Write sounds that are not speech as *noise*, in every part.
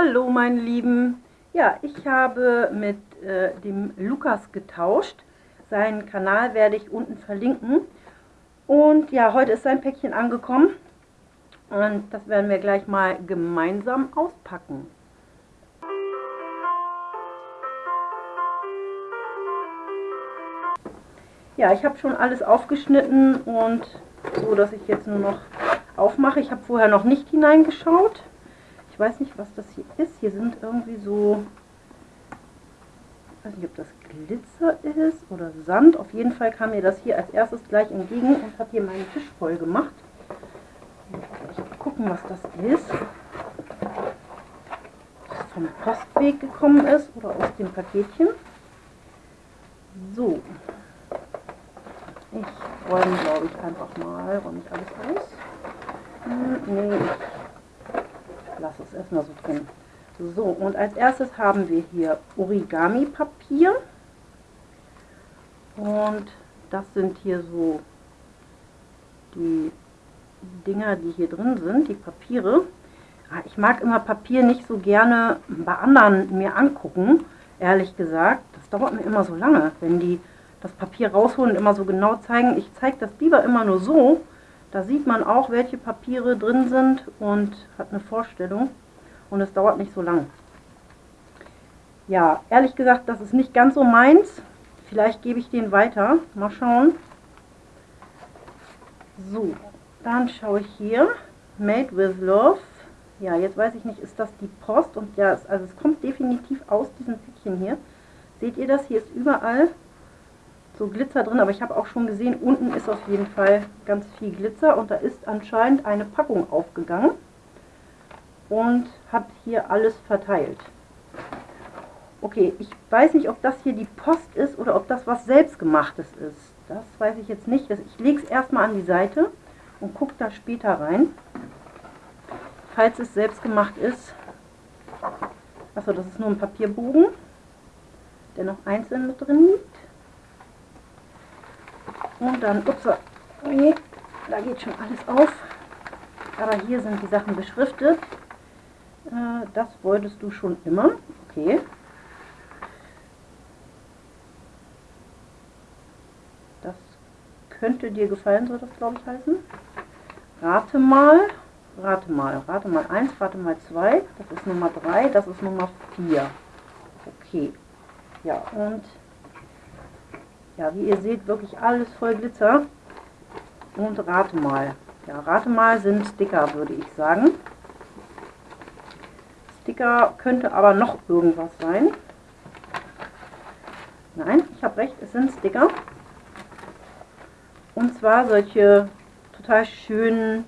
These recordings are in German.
Hallo meine Lieben. Ja, ich habe mit äh, dem Lukas getauscht. Seinen Kanal werde ich unten verlinken. Und ja, heute ist sein Päckchen angekommen. Und das werden wir gleich mal gemeinsam auspacken. Ja, ich habe schon alles aufgeschnitten und so, dass ich jetzt nur noch aufmache. Ich habe vorher noch nicht hineingeschaut. Weiß nicht, was das hier ist. Hier sind irgendwie so, ich weiß nicht, ob das Glitzer ist oder Sand. Auf jeden Fall kam mir das hier als erstes gleich entgegen und hat hier meinen Tisch voll gemacht. Ich gucken, was das ist. Das vom Postweg gekommen ist oder aus dem Paketchen. So. Ich räume, glaube ich, einfach mal. Räume ich alles aus? Hm, nee, ich lasse es erstmal so drin. So, und als erstes haben wir hier Origami-Papier. Und das sind hier so die Dinger, die hier drin sind, die Papiere. Ah, ich mag immer Papier nicht so gerne bei anderen mir angucken, ehrlich gesagt. Das dauert mir immer so lange, wenn die das Papier rausholen und immer so genau zeigen. Ich zeige das lieber immer nur so, da sieht man auch, welche Papiere drin sind und hat eine Vorstellung. Und es dauert nicht so lang. Ja, ehrlich gesagt, das ist nicht ganz so meins. Vielleicht gebe ich den weiter. Mal schauen. So, dann schaue ich hier. Made with Love. Ja, jetzt weiß ich nicht, ist das die Post? Und ja, also es kommt definitiv aus diesem Päckchen hier. Seht ihr das? Hier ist überall so Glitzer drin, aber ich habe auch schon gesehen, unten ist auf jeden Fall ganz viel Glitzer und da ist anscheinend eine Packung aufgegangen und hat hier alles verteilt. Okay, ich weiß nicht, ob das hier die Post ist oder ob das was selbstgemachtes ist. Das weiß ich jetzt nicht. Ich lege es erstmal an die Seite und gucke da später rein. Falls es selbstgemacht ist. Achso, das ist nur ein Papierbogen, der noch einzeln mit drin liegt. Und dann, ups, nee, da geht schon alles auf. Aber hier sind die Sachen beschriftet. Äh, das wolltest du schon immer. Okay. Das könnte dir gefallen, soll das glaube ich heißen. Rate mal, rate mal, rate mal 1, rate mal 2. Das ist Nummer 3, das ist Nummer 4. Okay. Ja, und ja, wie ihr seht, wirklich alles voll Glitzer. Und rate mal. Ja, rate mal sind Sticker, würde ich sagen. Sticker könnte aber noch irgendwas sein. Nein, ich habe recht, es sind Sticker. Und zwar solche total schönen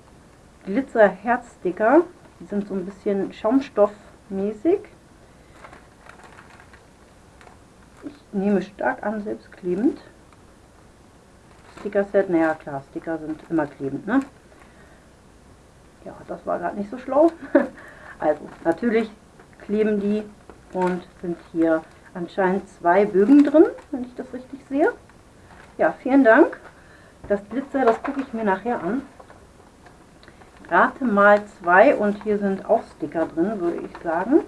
Glitzer-Herz-Sticker. Die sind so ein bisschen schaumstoffmäßig. Nehme stark an, selbstklebend. Sticker-Set, naja klar, Sticker sind immer klebend, ne? Ja, das war gerade nicht so schlau. *laughs* also, natürlich kleben die und sind hier anscheinend zwei Bögen drin, wenn ich das richtig sehe. Ja, vielen Dank. Das Glitzer, das gucke ich mir nachher an. Rate mal zwei und hier sind auch Sticker drin, würde ich sagen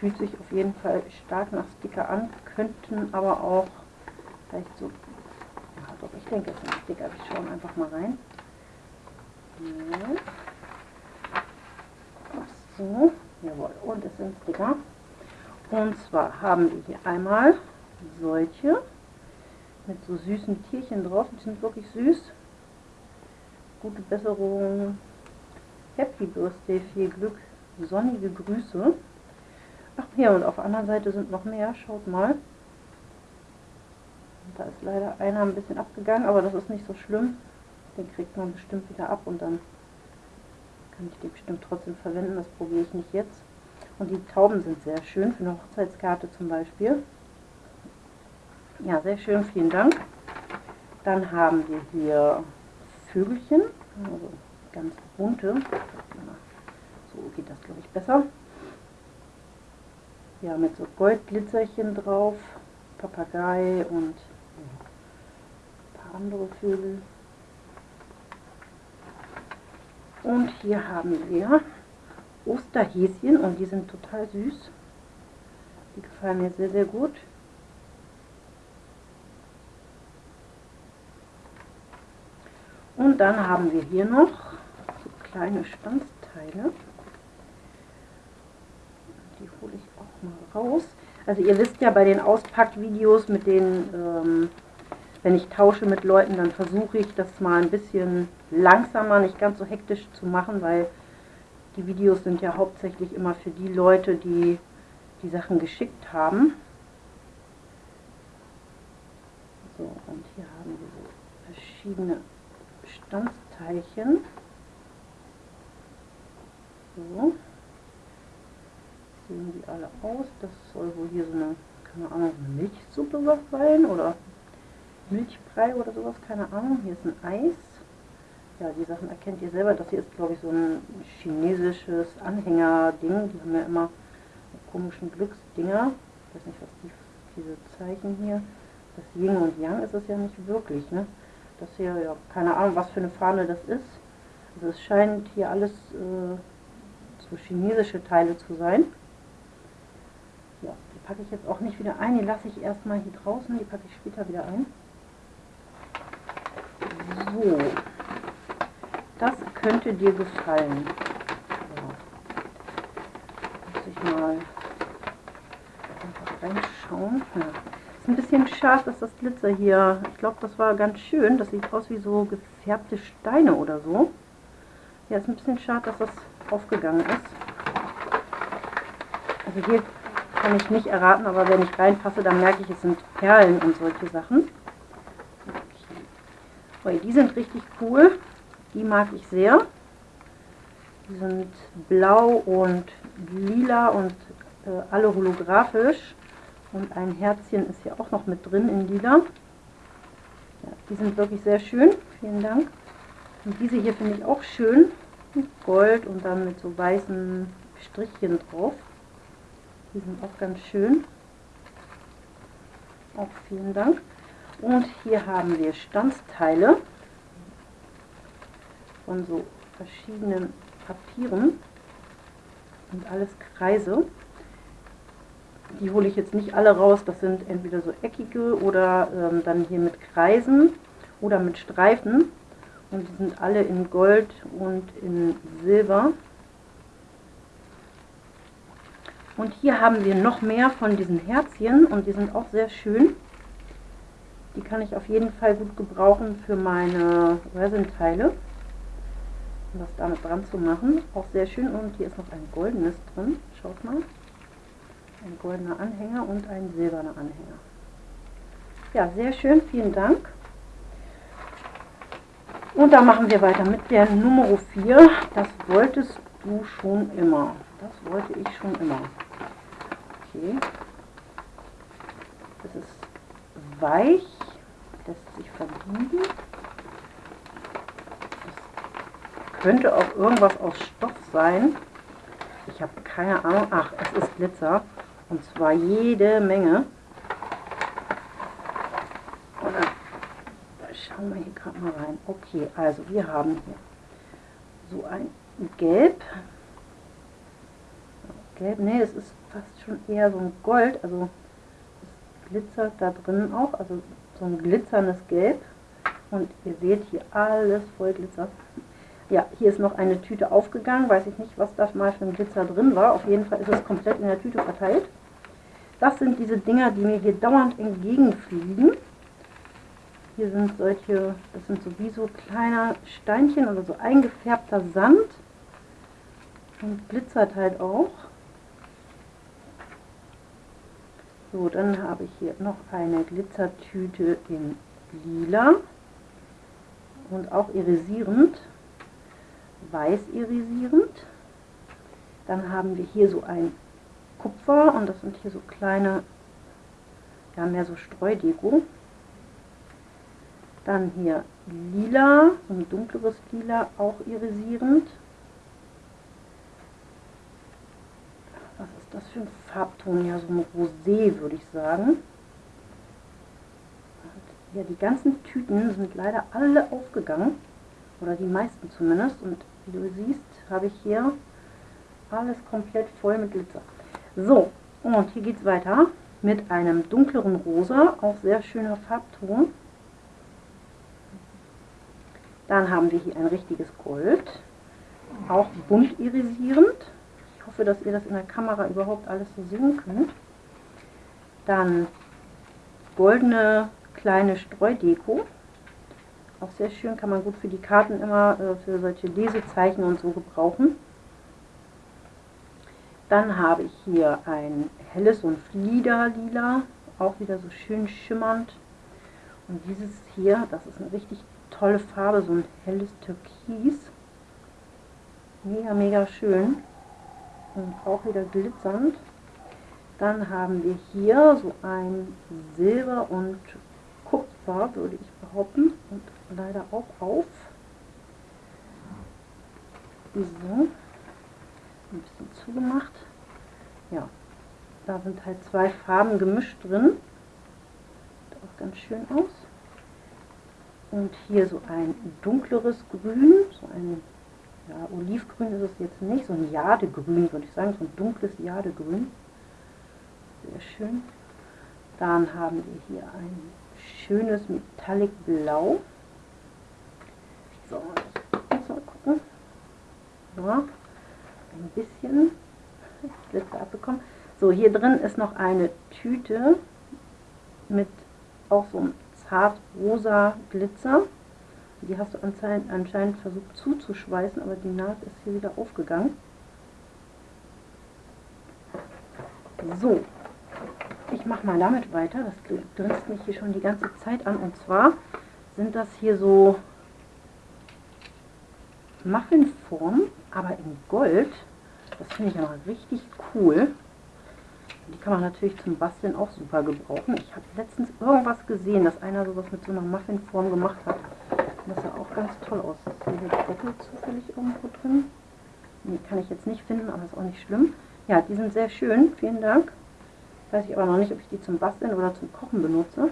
fühlt sich auf jeden Fall stark nach Sticker an, könnten aber auch vielleicht so, ja doch, ich denke es sind Sticker, wir schauen einfach mal rein. So, jawohl, und es sind Sticker. Und zwar haben wir hier einmal solche mit so süßen Tierchen drauf, die sind wirklich süß. Gute Besserung, Happy Birthday, viel Glück, sonnige Grüße. Ach hier, und auf der anderen Seite sind noch mehr. Schaut mal. Da ist leider einer ein bisschen abgegangen, aber das ist nicht so schlimm. Den kriegt man bestimmt wieder ab und dann kann ich den bestimmt trotzdem verwenden. Das probiere ich nicht jetzt. Und die Tauben sind sehr schön, für eine Hochzeitskarte zum Beispiel. Ja, sehr schön, vielen Dank. Dann haben wir hier Vögelchen, also ganz bunte. So geht das, glaube ich, besser ja, mit so Goldglitzerchen drauf, Papagei und ein paar andere Vögel. Und hier haben wir Osterhäschen und die sind total süß. Die gefallen mir sehr, sehr gut. Und dann haben wir hier noch so kleine Stanzteile. Die hole ich auch mal raus. Also ihr wisst ja bei den Auspackvideos mit den, ähm, wenn ich tausche mit Leuten, dann versuche ich das mal ein bisschen langsamer, nicht ganz so hektisch zu machen, weil die Videos sind ja hauptsächlich immer für die Leute, die die Sachen geschickt haben. So, und hier haben wir so verschiedene Stanzteilchen. So. Sehen die alle aus. Das soll wohl hier so eine, keine Ahnung, Milchsuppe was sein oder Milchbrei oder sowas, keine Ahnung. Hier ist ein Eis. Ja, die Sachen erkennt ihr selber. Das hier ist, glaube ich, so ein chinesisches Anhänger-Ding. Die haben ja immer komischen Glücksdinger. Ich weiß nicht, was die, diese Zeichen hier. Das Yin und Yang ist es ja nicht wirklich, ne? Das hier, ja, keine Ahnung, was für eine Fahne das ist. Also es scheint hier alles äh, so chinesische Teile zu sein. Packe ich jetzt auch nicht wieder ein. Die lasse ich erstmal hier draußen. Die packe ich später wieder ein. So. Das könnte dir gefallen. Ja. Muss ich mal einfach reinschauen. Ja ein bisschen schade, dass das Glitzer hier, ich glaube, das war ganz schön. Das sieht aus wie so gefärbte Steine oder so. Ja, ist ein bisschen schade, dass das aufgegangen ist. Also hier kann ich nicht erraten, aber wenn ich reinpasse, dann merke ich, es sind Perlen und solche Sachen. Okay. die sind richtig cool. Die mag ich sehr. Die sind blau und lila und äh, alle holographisch. Und ein Herzchen ist hier auch noch mit drin in lila. Ja, die sind wirklich sehr schön. Vielen Dank. Und diese hier finde ich auch schön. Gold und dann mit so weißen Strichchen drauf. Die sind auch ganz schön. Auch vielen Dank. Und hier haben wir Stanzteile von so verschiedenen Papieren und alles Kreise. Die hole ich jetzt nicht alle raus, das sind entweder so eckige oder ähm, dann hier mit Kreisen oder mit Streifen. Und die sind alle in Gold und in Silber. Und hier haben wir noch mehr von diesen Herzchen und die sind auch sehr schön. Die kann ich auf jeden Fall gut gebrauchen für meine Resin-Teile. Um das damit dran zu machen. Auch sehr schön. Und hier ist noch ein goldenes drin. Schaut mal ein goldener Anhänger und ein silberner Anhänger. Ja, sehr schön, vielen Dank. Und dann machen wir weiter mit der Nummer 4. Das wolltest du schon immer. Das wollte ich schon immer. Okay. Das ist weich, lässt sich verbiegen. Das könnte auch irgendwas aus Stoff sein. Ich habe keine Ahnung. Ach, es ist Glitzer. Und zwar jede Menge. Schauen wir hier gerade mal rein. Okay, also wir haben hier so ein Gelb. Gelb, nee, es ist fast schon eher so ein Gold, also es glitzert da drin auch, also so ein glitzerndes Gelb. Und ihr seht hier alles voll Glitzer. Ja, hier ist noch eine Tüte aufgegangen, weiß ich nicht, was da mal für ein Glitzer drin war. Auf jeden Fall ist es komplett in der Tüte verteilt. Das sind diese Dinger, die mir hier dauernd entgegenfliegen. Hier sind solche, das sind so wie so kleine Steinchen oder so eingefärbter Sand. Und glitzert halt auch. So, dann habe ich hier noch eine Glitzertüte in lila und auch irisierend, weiß irisierend. Dann haben wir hier so ein Kupfer und das sind hier so kleine, ja mehr so Streudeko. Dann hier lila, ein dunkleres lila, auch irisierend. Was ist das für ein Farbton? Ja, so ein Rosé würde ich sagen. Ja, die ganzen Tüten sind leider alle aufgegangen. Oder die meisten zumindest. Und wie du siehst, habe ich hier Alles komplett voll mit Glitzer. So, und hier geht es weiter mit einem dunkleren Rosa, auch sehr schöner Farbton. Dann haben wir hier ein richtiges Gold, auch bunt irisierend. Hoffe, dass ihr das in der Kamera überhaupt alles so sehen könnt. Dann goldene kleine Streudeko. Auch sehr schön, kann man gut für die Karten immer, äh, für solche Lesezeichen und so gebrauchen. Dann habe ich hier ein helles und Fliederlila, auch wieder so schön schimmernd. Und dieses hier, das ist eine richtig tolle Farbe, so ein helles Türkis. Mega, mega schön. Und auch wieder glitzernd. Dann haben wir hier so ein Silber und Kupfer, würde ich behaupten. Und leider auch auf. So. Ein bisschen zugemacht. Ja, da sind halt zwei Farben gemischt drin. Sieht auch ganz schön aus. Und hier so ein dunkleres Grün, so ein ja, Olivgrün ist es jetzt nicht, so ein Jadegrün würde ich sagen, so ein dunkles Jadegrün. Sehr schön. Dann haben wir hier ein schönes Metallic Blau. So, jetzt mal gucken. So, ein bisschen Glitzer abbekommen. So, hier drin ist noch eine Tüte mit auch so einem zart rosa Glitzer. Die hast du anscheinend, versucht zuzuschweißen, aber die Naht ist hier wieder aufgegangen. So, ich mache mal damit weiter. Das grinst mich hier schon die ganze Zeit an. Und zwar sind das hier so Muffinformen, aber in Gold. Das finde ich ja richtig cool. Die kann man natürlich zum Basteln auch super gebrauchen. Ich habe letztens irgendwas gesehen, dass einer sowas mit so einer Muffinform gemacht hat. Das sah auch ganz toll aus. Ist hier Deckel zufällig irgendwo drin? Die kann ich jetzt nicht finden, aber ist auch nicht schlimm. Ja, die sind sehr schön. Vielen Dank. Weiß ich aber noch nicht, ob ich die zum Basteln oder zum Kochen benutze.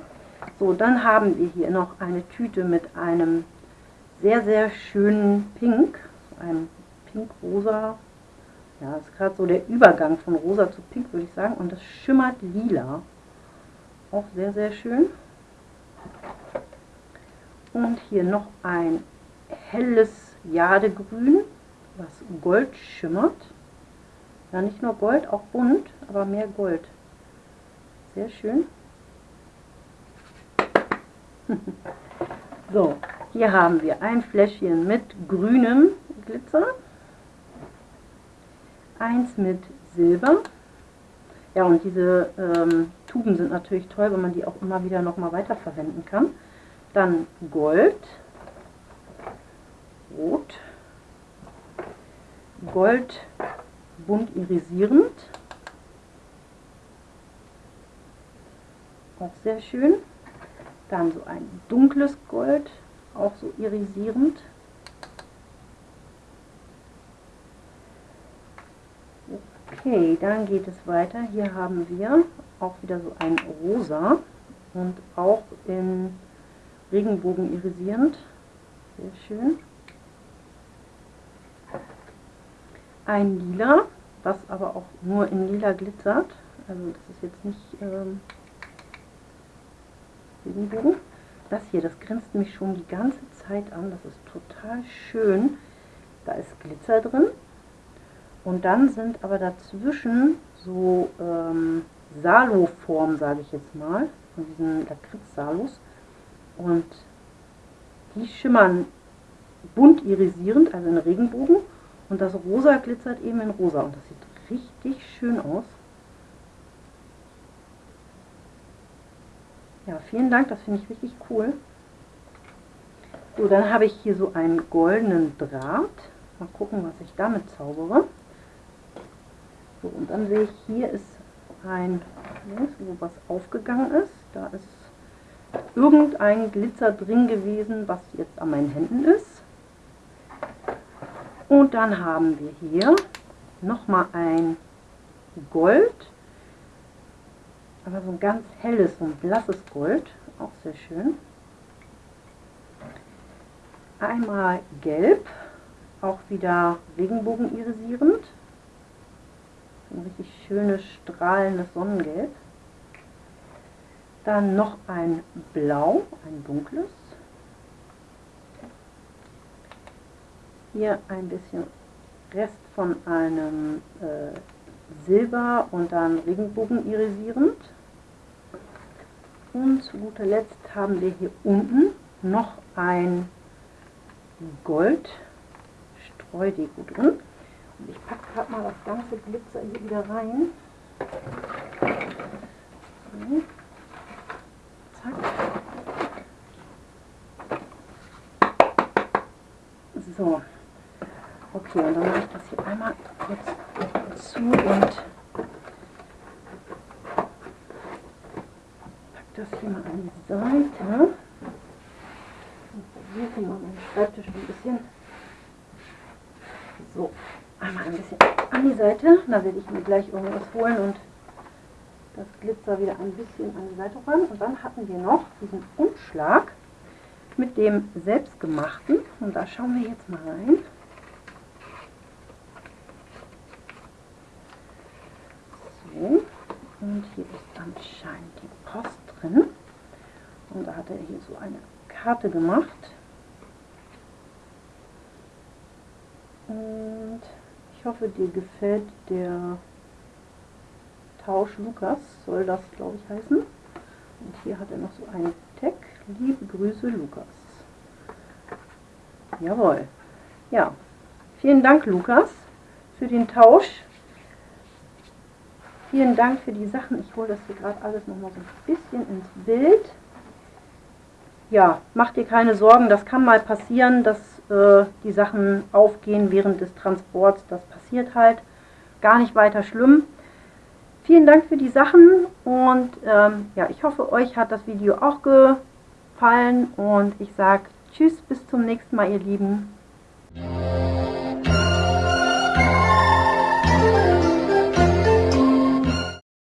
So, dann haben wir hier noch eine Tüte mit einem sehr, sehr schönen Pink. So einem Pink-Rosa ja, ist gerade so der Übergang von rosa zu pink, würde ich sagen. Und das schimmert lila. Auch sehr, sehr schön. Und hier noch ein helles Jadegrün, was Gold schimmert. Ja, nicht nur Gold, auch bunt, aber mehr Gold. Sehr schön. *laughs* so, hier haben wir ein Fläschchen mit grünem Glitzer eins mit Silber. Ja, und diese ähm, Tuben sind natürlich toll, wenn man die auch immer wieder nochmal weiterverwenden kann. Dann Gold, Rot, Gold bunt irisierend, auch sehr schön. Dann so ein dunkles Gold, auch so irisierend. Okay, dann geht es weiter. Hier haben wir auch wieder so ein Rosa und auch in Regenbogen irisierend. Sehr schön. Ein Lila, was aber auch nur in Lila glitzert. Also das ist jetzt nicht ähm, Regenbogen. Das hier, das grinst mich schon die ganze Zeit an. Das ist total schön. Da ist Glitzer drin. Und dann sind aber dazwischen so ähm, Salo-Formen, sage ich jetzt mal, von diesen Lakritz-Salos. Und die schimmern bunt irisierend, also in Regenbogen. Und das Rosa glitzert eben in Rosa. Und das sieht richtig schön aus. Ja, vielen Dank, das finde ich richtig cool. So, dann habe ich hier so einen goldenen Draht. Mal gucken, was ich damit zaubere. So, und dann sehe ich, hier ist ein, wo was aufgegangen ist. Da ist irgendein Glitzer drin gewesen, was jetzt an meinen Händen ist. Und dann haben wir hier nochmal ein Gold, aber so ein ganz helles, so ein blasses Gold, auch sehr schön. Einmal gelb, auch wieder Regenbogen irisierend ein richtig schönes, strahlendes Sonnengelb. Dann noch ein Blau, ein dunkles. Hier ein bisschen Rest von einem äh, Silber und dann Regenbogen irisierend. Und zu guter Letzt haben wir hier unten noch ein Gold Streudeko drin. Und ich packe gerade mal das ganze Glitzer hier wieder rein. So. So. Okay, und dann mache ich das hier einmal jetzt zu und pack das hier mal an die Seite. Und probiere hier mal meinen Schreibtisch ein bisschen. So, einmal ein bisschen an die Seite. Da werde ich mir gleich irgendwas holen und das Glitzer wieder ein bisschen an die Seite räumen. Und dann hatten wir noch diesen Umschlag mit dem selbstgemachten. Und da schauen wir jetzt mal rein. So, und hier ist anscheinend die Post drin. Und da hat er hier so eine Karte gemacht. Und ich hoffe, dir gefällt der Tausch Lukas, soll das glaube ich heißen. Und hier hat er noch so einen Tag. Liebe Grüße Lukas. Jawohl. Ja, vielen Dank Lukas für den Tausch. Vielen Dank für die Sachen. Ich hole das hier gerade alles noch mal so ein bisschen ins Bild. Ja, mach dir keine Sorgen, das kann mal passieren, dass äh, die Sachen aufgehen während des Transports. Das passiert halt. Gar nicht weiter schlimm. Vielen Dank für die Sachen und ähm, ja, ich hoffe, euch hat das Video auch gefallen und ich sage Tschüss, bis zum nächsten Mal, ihr Lieben.